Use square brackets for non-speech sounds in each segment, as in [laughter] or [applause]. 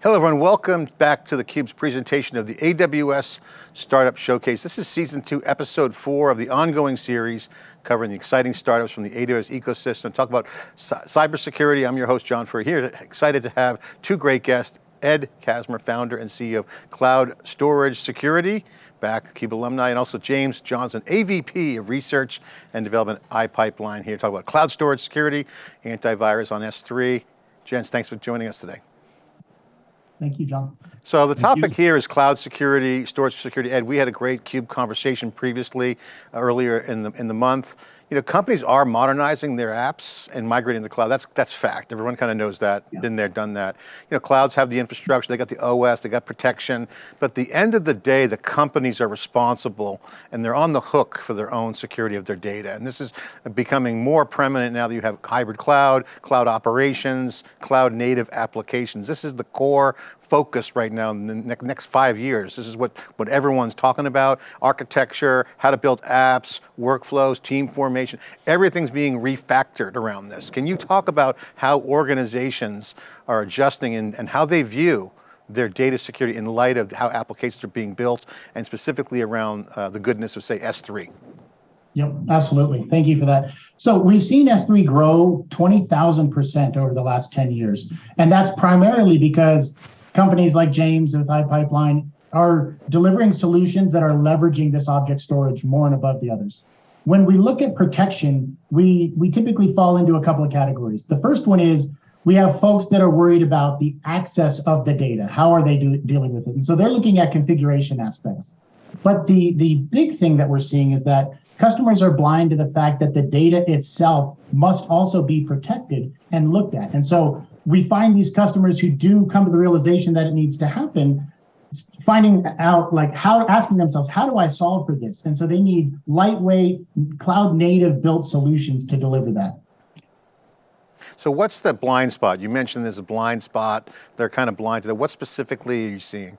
Hello everyone, welcome back to theCUBE's presentation of the AWS Startup Showcase. This is season two, episode four of the ongoing series covering the exciting startups from the AWS ecosystem. Talk about cybersecurity. I'm your host, John Furrier, here, excited to have two great guests, Ed Casmer, founder and CEO of Cloud Storage Security, back CUBE alumni, and also James Johnson, AVP of Research and Development iPipeline here, talk about cloud storage security, antivirus on S3. Gents, thanks for joining us today. Thank you, John. So the Thank topic you. here is cloud security, storage security. Ed, we had a great CUBE conversation previously, uh, earlier in the, in the month you know, companies are modernizing their apps and migrating to the cloud. That's, that's fact. Everyone kind of knows that, yeah. been there, done that. You know, clouds have the infrastructure, they got the OS, they got protection, but at the end of the day, the companies are responsible and they're on the hook for their own security of their data. And this is becoming more preeminent now that you have hybrid cloud, cloud operations, cloud native applications. This is the core focus right now in the next five years. This is what, what everyone's talking about, architecture, how to build apps, workflows, team formation, everything's being refactored around this. Can you talk about how organizations are adjusting and, and how they view their data security in light of how applications are being built and specifically around uh, the goodness of say S3? Yep, absolutely. Thank you for that. So we've seen S3 grow 20,000% over the last 10 years. And that's primarily because companies like James with iPipeline are delivering solutions that are leveraging this object storage more and above the others. When we look at protection, we, we typically fall into a couple of categories. The first one is we have folks that are worried about the access of the data. How are they do, dealing with it? And so they're looking at configuration aspects. But the, the big thing that we're seeing is that customers are blind to the fact that the data itself must also be protected and looked at. And so we find these customers who do come to the realization that it needs to happen, finding out like how, asking themselves, how do I solve for this? And so they need lightweight, cloud native built solutions to deliver that. So what's the blind spot? You mentioned there's a blind spot. They're kind of blind to that. What specifically are you seeing?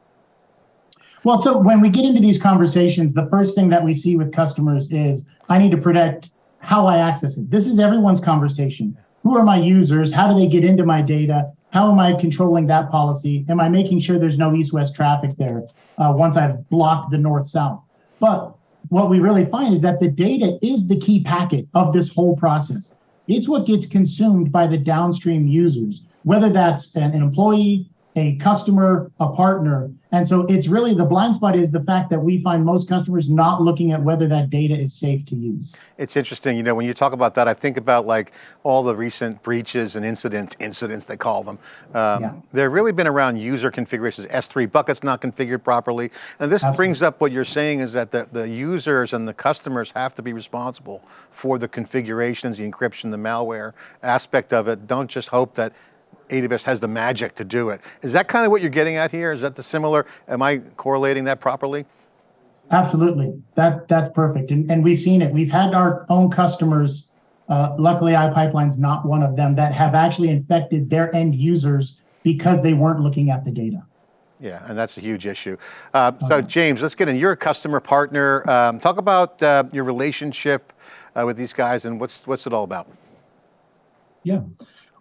Well, so when we get into these conversations, the first thing that we see with customers is, I need to protect how I access it. This is everyone's conversation who are my users? How do they get into my data? How am I controlling that policy? Am I making sure there's no east-west traffic there uh, once I've blocked the north-south? But what we really find is that the data is the key packet of this whole process. It's what gets consumed by the downstream users, whether that's an employee, a customer, a partner. And so it's really the blind spot is the fact that we find most customers not looking at whether that data is safe to use. It's interesting, you know, when you talk about that, I think about like all the recent breaches and incident incidents, they call them. Um, yeah. They've really been around user configurations, S3 buckets not configured properly. And this Absolutely. brings up what you're saying is that the, the users and the customers have to be responsible for the configurations, the encryption, the malware aspect of it. Don't just hope that AWS has the magic to do it. Is that kind of what you're getting at here? Is that the similar, am I correlating that properly? Absolutely, that, that's perfect. And, and we've seen it. We've had our own customers, uh, luckily iPipeline's not one of them, that have actually infected their end users because they weren't looking at the data. Yeah, and that's a huge issue. Uh, so okay. James, let's get in. You're a customer partner. Um, talk about uh, your relationship uh, with these guys and what's, what's it all about? Yeah.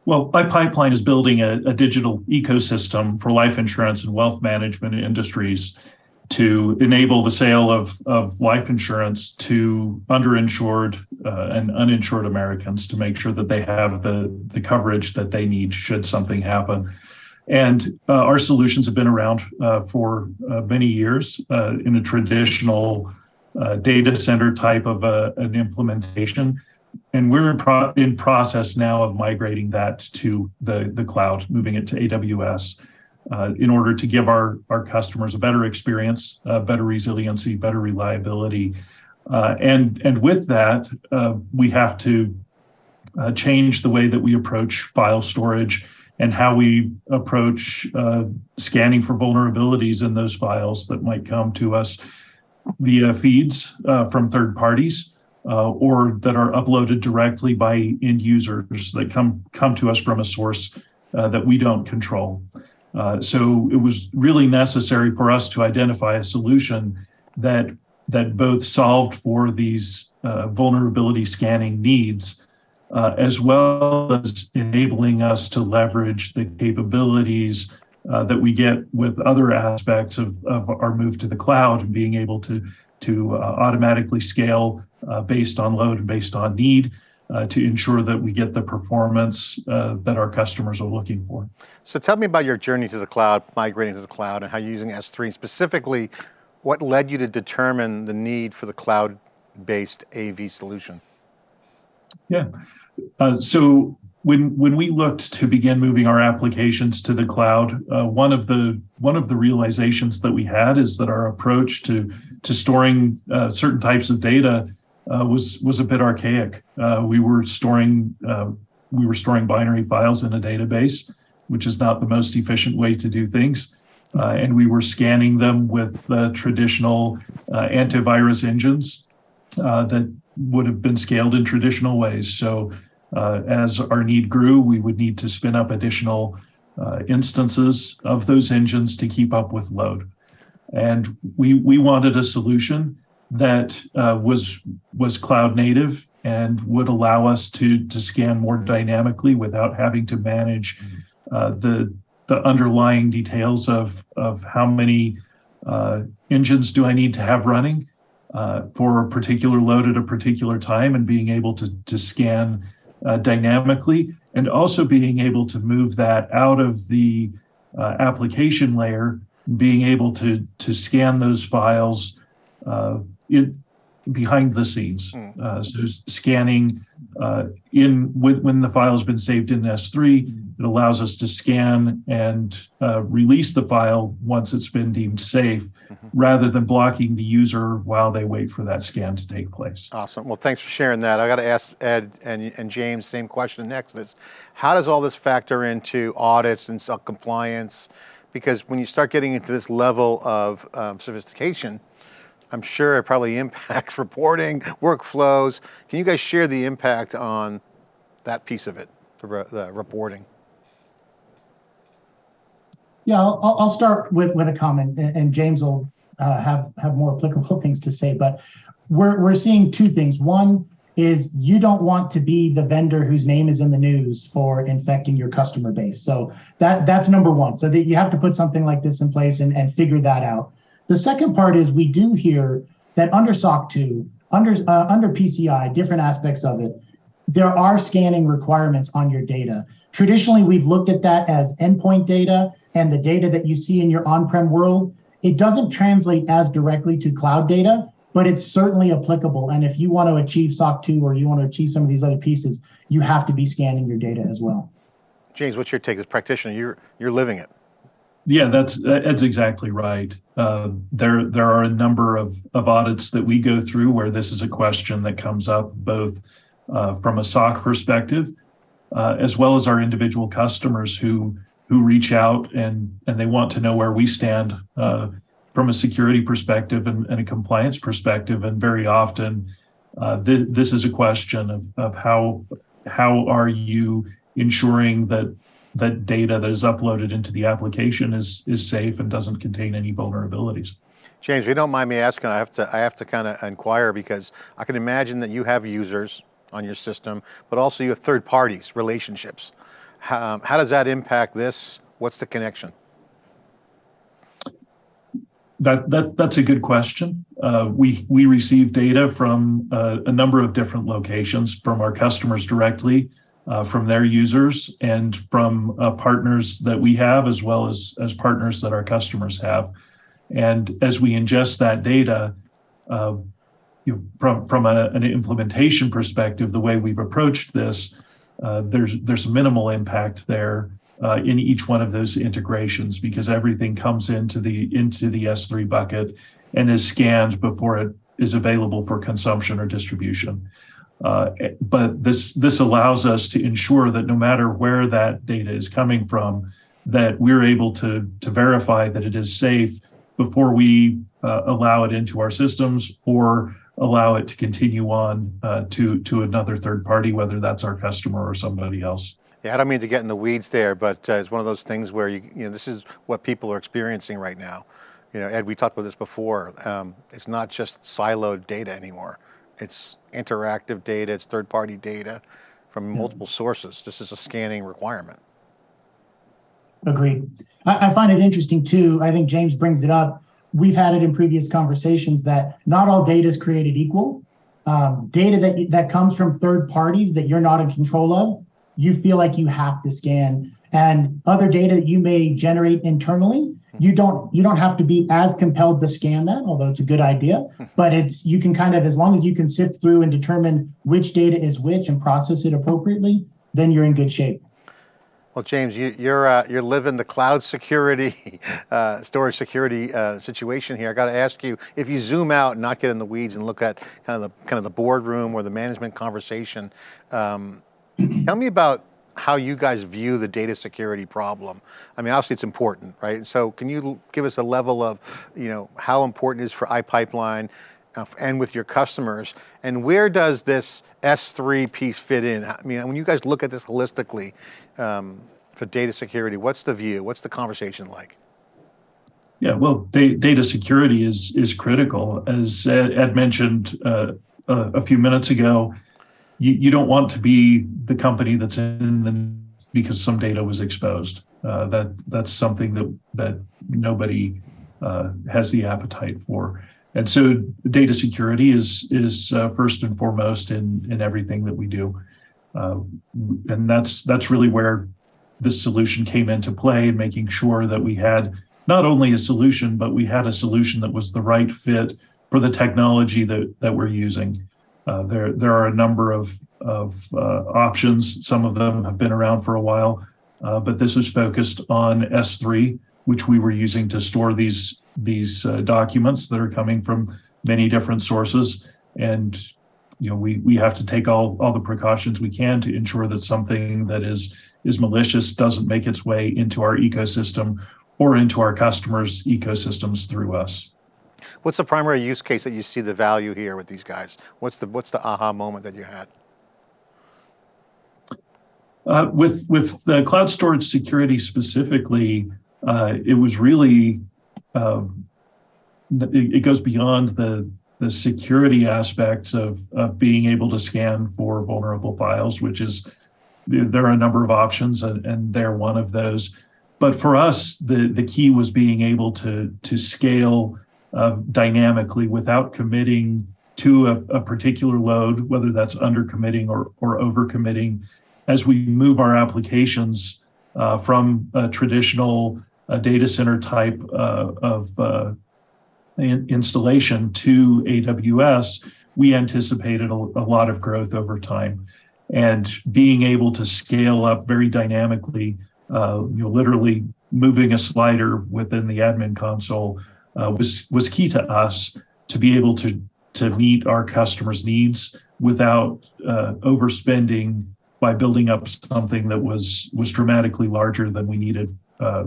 Well, iPipeline is building a, a, digital ecosystem for life insurance and wealth management industries to enable the sale of, of life insurance to underinsured uh, and uninsured Americans to make sure that they have the, the coverage that they need should something happen. And uh, our solutions have been around uh, for uh, many years uh, in a traditional uh, data center type of an implementation and we're in, pro in process now of migrating that to the, the cloud, moving it to AWS uh, in order to give our, our customers a better experience, uh, better resiliency, better reliability. Uh, and, and with that, uh, we have to uh, change the way that we approach file storage and how we approach uh, scanning for vulnerabilities in those files that might come to us via feeds from third parties uh, or that are uploaded directly by end users that come come to us from a source uh, that we don't control. Uh, so it was really necessary for us to identify a solution that that both solved for these uh, vulnerability scanning needs, uh, as well as enabling us to leverage the capabilities uh, that we get with other aspects of, of our move to the cloud and being able to, to automatically scale uh, based on load and based on need uh, to ensure that we get the performance uh, that our customers are looking for. So tell me about your journey to the cloud, migrating to the cloud and how you're using S3 and specifically what led you to determine the need for the cloud-based AV solution? Yeah, uh, so when when we looked to begin moving our applications to the cloud, uh, one of the one of the realizations that we had is that our approach to to storing uh, certain types of data uh, was was a bit archaic. Uh, we were storing uh, we were storing binary files in a database, which is not the most efficient way to do things. and we were scanning them with the traditional antivirus engines that would have been scaled in traditional ways. So uh, as our need grew, we would need to spin up additional uh, instances of those engines to keep up with load. And we, we wanted a solution that uh, was, was cloud native and would allow us to, to scan more dynamically without having to manage uh, the, the underlying details of, of how many uh, engines do I need to have running uh, for a particular load at a particular time and being able to, to scan uh, dynamically and also being able to move that out of the uh, application layer, being able to, to scan those files uh, in, behind the scenes. Hmm. Uh, so scanning uh, in when, when the file has been saved in S3, it allows us to scan and uh, release the file once it's been deemed safe mm-hmm. rather than blocking the user while they wait for that scan to take place. Awesome, well thanks for sharing that. I got to ask Ed and, and James, same question next is, how does all this factor into audits and compliance? Because when you start getting into this level of um, sophistication, I'm sure it probably [laughs] impacts reporting, workflows. Can you guys share the impact on that piece of it, the, the reporting? Yeah, I'll, I'll start with, with a comment, and James will uh, have have more applicable [laughs] things to say. But we're we're seeing two things. One is you don't want to be the vendor whose name is in the news for infecting your customer base. So that that's number one. So that you have to put something like this in place and, and figure that out. The second part is we do hear that under SOC 2, under uh, under PCI, different aspects of it, there are scanning requirements on your data. Traditionally, we've looked at that as endpoint data and the data that you see in your on-prem world, it doesn't translate as directly to cloud data, but it's certainly applicable. And if you want to achieve SOC 2 or you want to achieve some of these other pieces, you have to be scanning your data as well. James, what's your take as practitioner? You're, you're living it. Yeah, that's that's exactly right. Uh, there there are a number of, of audits that we go through where this is a question that comes up both uh, from a SOC perspective, uh, as well as our individual customers who who reach out and and they want to know where we stand uh, from a security perspective and, and, a compliance perspective. And very often, uh, th this is a question of, of how how are you ensuring that that data that is uploaded into the application is is safe and doesn't contain any vulnerabilities. James, if you don't mind me asking, I have to I have to kind of inquire because I can imagine that you have users on your system, but also you have third parties, relationships. How, how does that impact this? What's the connection? That, that that's a good question. Uh, we we receive data from uh, a number of different locations from our customers directly, uh, from their users, and from uh, partners that we have, as well as as partners that our customers have. And as we ingest that data, uh, you from from a, an implementation perspective, the way we've approached this uh, there's there's minimal impact there uh, in each one of those integrations because everything comes into the into the S3 bucket and is scanned before it is available for consumption or distribution. Uh, but this this allows us to ensure that no matter where that data is coming from, that we're able to to verify that it is safe before we uh, allow it into our systems or allow it to continue on uh, to to another third party, whether that's our customer or somebody else. Yeah, I don't mean to get in the weeds there, but uh, it's one of those things where you, you know, this is what people are experiencing right now. You know, Ed, we talked about this before. Um, it's not just siloed data anymore. It's interactive data, it's third-party data from multiple sources. This is a scanning requirement. Agreed. I, I find it interesting too. I think James brings it up. We've had it in previous conversations that not all data is created equal. Um, data that that comes from third parties that you're not in control of, you feel like you have to scan. And other data that you may generate internally, you don't you don't have to be as compelled to scan that, although it's a good idea. [laughs] But it's you can kind of as long as you can sift through and determine which data is which and process it appropriately, then you're in good shape. Well, James, you, you're uh, you're living the cloud security, [laughs] uh, storage security uh, situation here. I got to ask you, if you zoom out and not get in the weeds and look at kind of the kind of the boardroom or the management conversation, um, [clears throat] tell me about how you guys view the data security problem. I mean, obviously it's important, right? So, can you give us a level of, you know, how important it is for iPipeline uh, and with your customers, and where does this S3 piece fit in? I mean, when you guys look at this holistically um, for data security, what's the view? What's the conversation like? Yeah, well, da data security is is critical. As Ed, Ed mentioned uh, a, a, few minutes ago, you, you don't want to be the company that's in the because some data was exposed. Uh, that that's something that that nobody uh, has the appetite for. And so data security is is uh, first and foremost in in everything that we do, uh, and that's that's really where this solution came into play, making sure that we had not only a solution, but we had a solution that was the right fit for the technology that that we're using. Uh, there there are a number of of uh, options. Some of them have been around for a while, uh, but this is focused on S3, which we were using to store these these uh, documents that are coming from many different sources. And you know, we we have to take all all the precautions we can to ensure that something that is is malicious doesn't make its way into our ecosystem or into our customers' ecosystems through us. What's the primary use case that you see the value here with these guys? What's the what's the aha moment that you had? Uh, with with the cloud storage security specifically, uh, it was really um, it, it, goes beyond the the security aspects of, of being able to scan for vulnerable files, which is there are a number of options and, and they're one of those. But for us, the, the key was being able to, to scale uh, dynamically without committing to a, a, particular load, whether that's under committing or, or over committing, as we move our applications uh, from a traditional a data center type uh, of uh, in installation to AWS, we anticipated a, a, lot of growth over time. And being able to scale up very dynamically, uh, you know, literally moving a slider within the admin console uh, was was key to us to be able to to meet our customers' needs without uh, overspending by building up something that was was dramatically larger than we needed uh,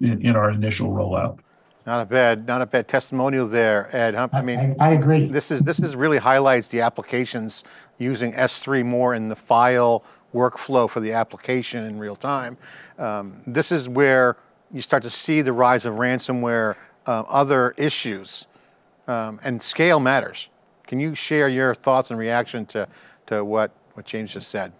in, in our initial rollout. Not a bad, not a bad testimonial there, Ed. I mean, I, I, agree. This is this is really highlights the applications using S3 more in the file workflow for the application in real time. Um, this is where you start to see the rise of ransomware, uh, other issues, um, and scale matters. Can you share your thoughts and reaction to to what what James just said?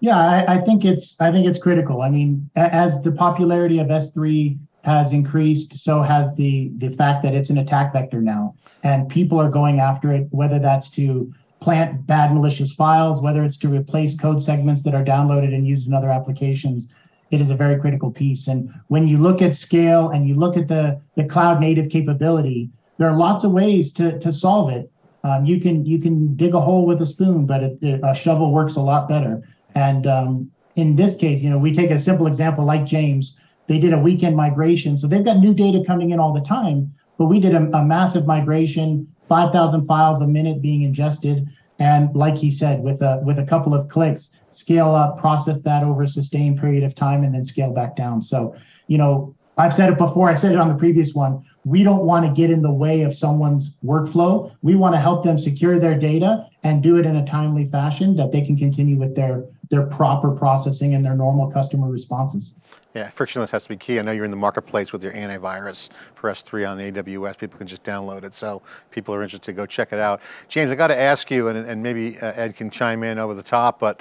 Yeah, I, I, think it's I think it's critical. I mean, as the popularity of S3 has increased, so has the the fact that it's an attack vector now, and people are going after it. Whether that's to plant bad malicious files, whether it's to replace code segments that are downloaded and used in other applications, it is a very critical piece. And when you look at scale and you look at the the cloud native capability, there are lots of ways to to solve it. Um, you can you can dig a hole with a spoon, but it, it, a shovel works a lot better. And um, in this case, you know, we take a simple example like James. They did a weekend migration, so they've got new data coming in all the time. But we did a, a massive migration, 5,000 files a minute being ingested, and like he said, with a with a couple of clicks, scale up, process that over a sustained period of time, and then scale back down. So, you know, I've said it before. I said it on the previous one. We don't want to get in the way of someone's workflow. We want to help them secure their data and do it in a timely fashion that they can continue with their their proper processing and their normal customer responses. Yeah, frictionless has to be key. I know you're in the marketplace with your antivirus for S3 on AWS. People can just download it. So people are interested, to go check it out. James, I got to ask you, and, and maybe uh, Ed can chime in over the top, but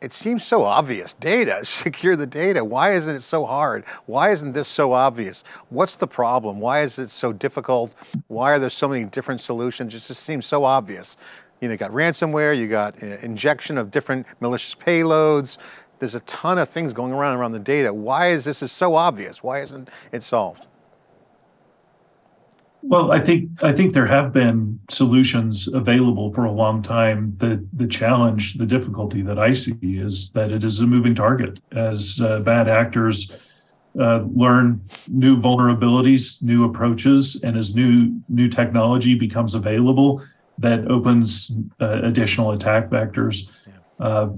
it seems so obvious. Data, [laughs] secure the data. Why isn't it so hard? Why isn't this so obvious? What's the problem? Why is it so difficult? Why are there so many different solutions? It just seems so obvious. You know, you got ransomware, you got uh, injection of different malicious payloads. There's a ton of things going around around the data. Why is this is so obvious? Why isn't it solved? Well, I think I think there have been solutions available for a long time. The the challenge, the difficulty that I see is that it is a moving target as uh, bad actors uh, learn new vulnerabilities, new approaches, and as new new technology becomes available, that opens uh, additional attack vectors. Uh,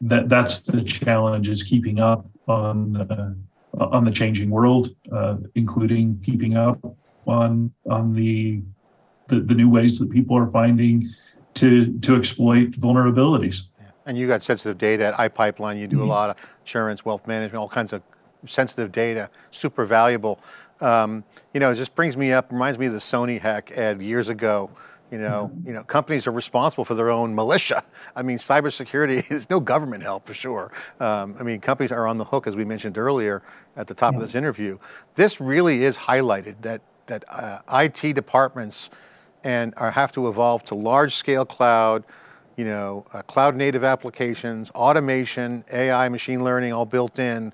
that that's the challenge is keeping up on uh, on the changing world, uh, including keeping up on on the, the the new ways that people are finding to to exploit vulnerabilities. And you got sensitive data at iPipeline. You do a Mm-hmm. lot of insurance, wealth management, all kinds of sensitive data, super valuable. Um, you know, it just brings me up, reminds me of the Sony hack, Ed, years ago. You know, you know, companies are responsible for their own militia. I mean, cybersecurity [laughs] is no government help for sure. Um, I mean, companies are on the hook, as we mentioned earlier at the top of this interview. This really is highlighted that that uh, IT departments and are, have to evolve to large scale cloud, you know, uh, cloud native applications, automation, AI, machine learning, all built in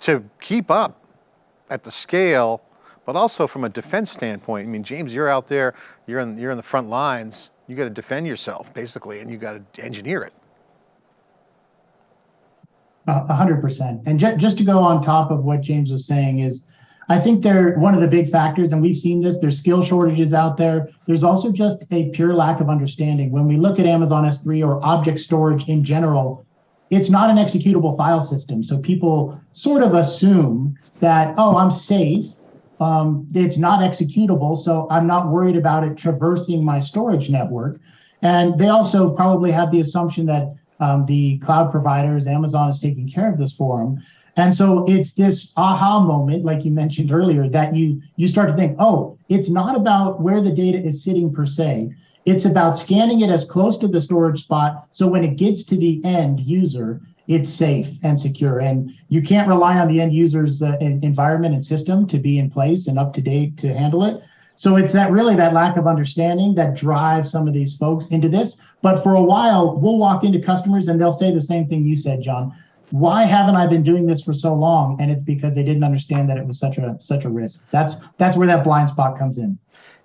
to keep up at the scale, but also from a defense standpoint. I mean, James, you're out there, you're in, you're in the front lines, you got to defend yourself basically, and you got to engineer it. A hundred percent. And ju- just to go on top of what James was saying is, I think they're one of the big factors, and we've seen this. There's skill shortages out there. There's also just a pure lack of understanding. When we look at Amazon S3 or object storage in general, it's not an executable file system. So people sort of assume that, oh, I'm safe. Um, it's not executable, so I'm not worried about it traversing my storage network. And they also probably have the assumption that um, the cloud providers, Amazon is taking care of this for them. And so it's this aha moment, like you mentioned earlier, that you you start to think, oh, it's not about where the data is sitting per se. It's about scanning it as close to the storage spot so when it gets to the end user, it's safe and secure. And you can't rely on the end user's uh, environment and system to be in place and up to date to handle it. So it's that really that lack of understanding that drives some of these folks into this. But for a while, we'll walk into customers and they'll say the same thing you said, John. Why haven't I been doing this for so long? And it's because they didn't understand that it was such a such a risk. That's that's where that blind spot comes in.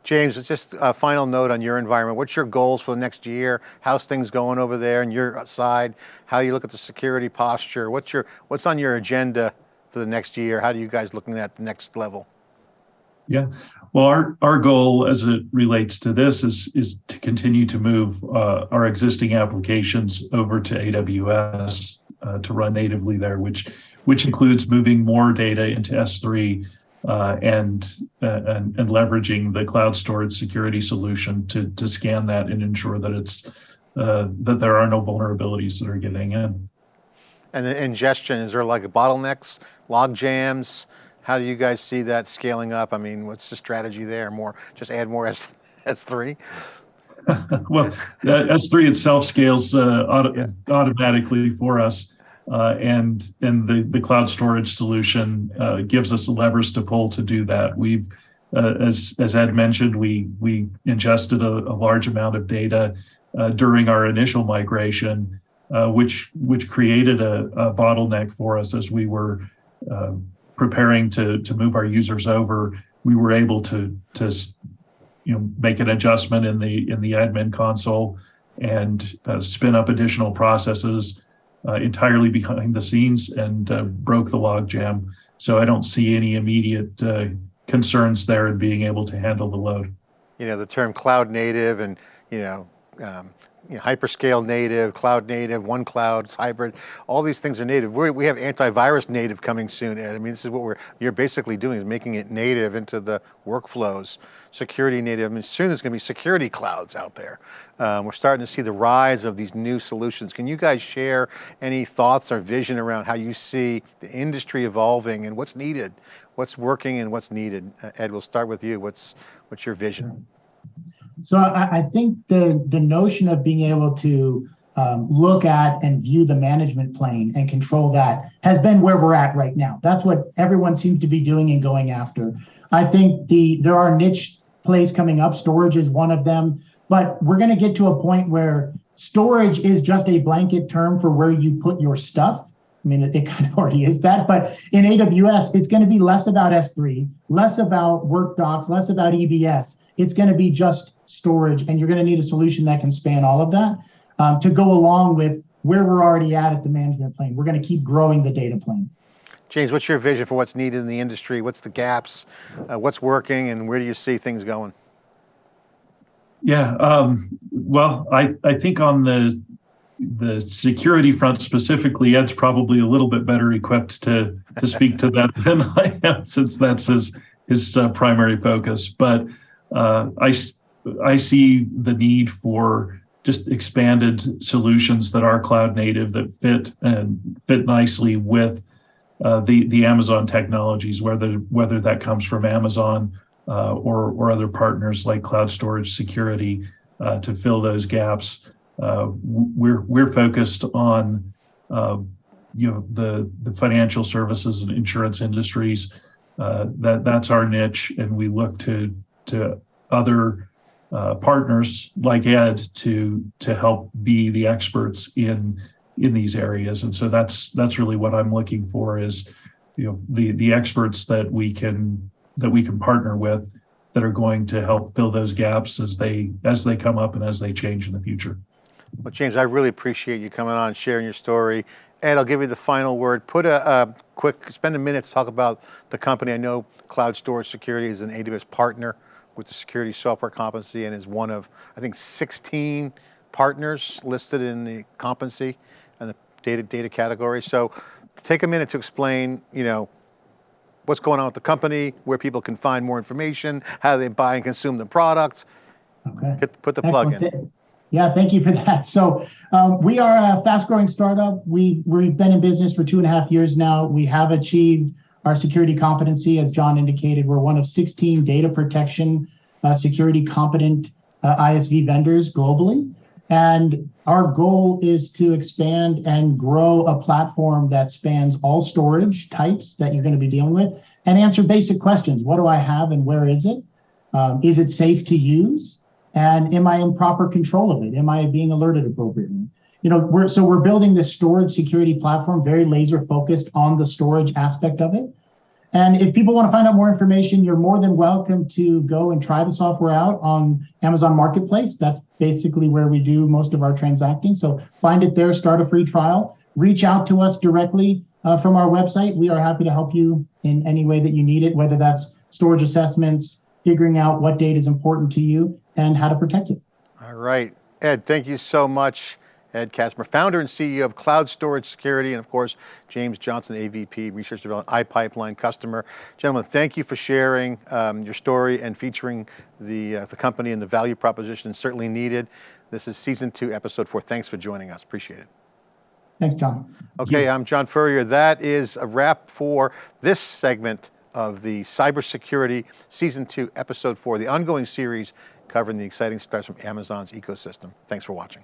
James, just a final note on your environment. What's your goals for the next year? How's things going over there on your side? How you look at the security posture? What's your what's on your agenda for the next year? How do you guys looking at the next level? Yeah. Well, our, our goal as it relates to this is, is to continue to move uh, our existing applications over to AWS uh, to run natively there, which which includes moving more data into S3 uh, and, uh, and and leveraging the cloud storage security solution to to scan that and ensure that it's uh, that there are no vulnerabilities that are getting in. And the ingestion, is there like a bottlenecks, log jams? How do you guys see that scaling up? I mean, what's the strategy there? More, just add more S, S3? [laughs] well, uh, S3 itself scales uh, auto- Yeah. automatically for us, and and the the cloud storage solution uh, gives us the levers to pull to do that. We've, uh, as as Ed mentioned, we we ingested a, a large amount of data uh, during our initial migration, uh, which which created a, a bottleneck for us as we were uh, preparing to to move our users over. We were able to to you know make an adjustment in the in the admin console and uh, spin up additional processes uh, entirely behind the scenes and uh, broke the logjam. So I don't see any immediate uh, concerns there in being able to handle the load. You know, the term cloud native and, you know, um, you know, hyperscale native, cloud native, one cloud, hybrid, all these things are native. we we have antivirus native coming soon, Ed. I mean, this is what we're, you're basically doing is making it native into the workflows. Security native, I mean, soon there's going to be security clouds out there. Um, we're starting to see the rise of these new solutions. Can you guys share any thoughts or vision around how you see the industry evolving and what's needed, what's working and what's needed? Uh, Ed, we'll start with you. What's, what's your vision? So I, I think the the notion of being able to um, look at and view the management plane and control that has been where we're at right now. That's what everyone seems to be doing and going after. I think the there are niche plays coming up. Storage is one of them, but we're going to get to a point where storage is just a blanket term for where you put your stuff. I mean, it, it kind of [laughs] already is that, but in AWS, it's going to be less about S3, less about workdocs, less about EBS. It's going to be just storage, and you're going to need a solution that can span all of that um, to go along with where we're already at at the management plane. We're going to keep growing the data plane. James, what's your vision for what's needed in the industry? What's the gaps? Uh, what's working and where do you see things going? Yeah, um, well, I, I think on the the security front specifically, Ed's probably a little bit better equipped to to speak to that than I am, since that's his his uh, primary focus. But uh, I I see the need for just expanded solutions that are cloud native that fit and fit nicely with uh, the the Amazon technologies, whether whether that comes from Amazon uh, or or other partners like Cloud Storage Security uh, to fill those gaps. Uh, we're we're focused on uh, you know the the financial services and insurance industries. Uh, that that's our niche, and we look to to other Uh, partners like Ed to to help be the experts in in these areas. And so that's that's really what I'm looking for is, you know, the the experts that we can that we can partner with that are going to help fill those gaps as they as they come up and as they change in the future. Well, James, I really appreciate you coming on, sharing your story. Ed, I'll give you the final word. Put a, a quick, spend a minute to talk about the company. I know Cloud Storage Security is an AWS partner with the security software competency and is one of, I think, 16 partners listed in the competency and the data, data category. So take a minute to explain, you know, what's going on with the company, where people can find more information, how they buy and consume the product. Okay. Get, put the plug in. Yeah, thank you for that. So um, we are a fast-growing startup. We we've been in business for two and a half years now. We have achieved our security competency, as John indicated. We're one of 16 data protection uh, security competent uh, ISV vendors globally. And our goal is to expand and grow a platform that spans all storage types that you're going to be dealing with and answer basic questions. What do I have and where is it? Um, is it safe to use? And am I in proper control of it? Am I being alerted appropriately? You know, we're so we're building this storage security platform very laser focused on the storage aspect of it. And if people want to find out more information, you're more than welcome to go and try the software out on Amazon Marketplace. That's basically where we do most of our transacting. So find it there, start a free trial, reach out to us directly uh, from our website. We are happy to help you in any way that you need it, whether that's storage assessments, figuring out what data is important to you, and how to protect it. All right. Ed, thank you so much. Ed Casmer, founder and CEO of Cloud Storage Security, and of course, James Johnson, AVP, Research Development, iPipeline customer. Gentlemen, thank you for sharing um, your story and featuring the, uh, the company and the value proposition certainly needed. This is season two, episode four. Thanks for joining us, appreciate it. Thanks, John. Okay, I'm John Furrier. That is a wrap for this segment of the Cybersecurity Season 2, Episode 4, the ongoing series covering the exciting starts from Amazon's ecosystem. Thanks for watching.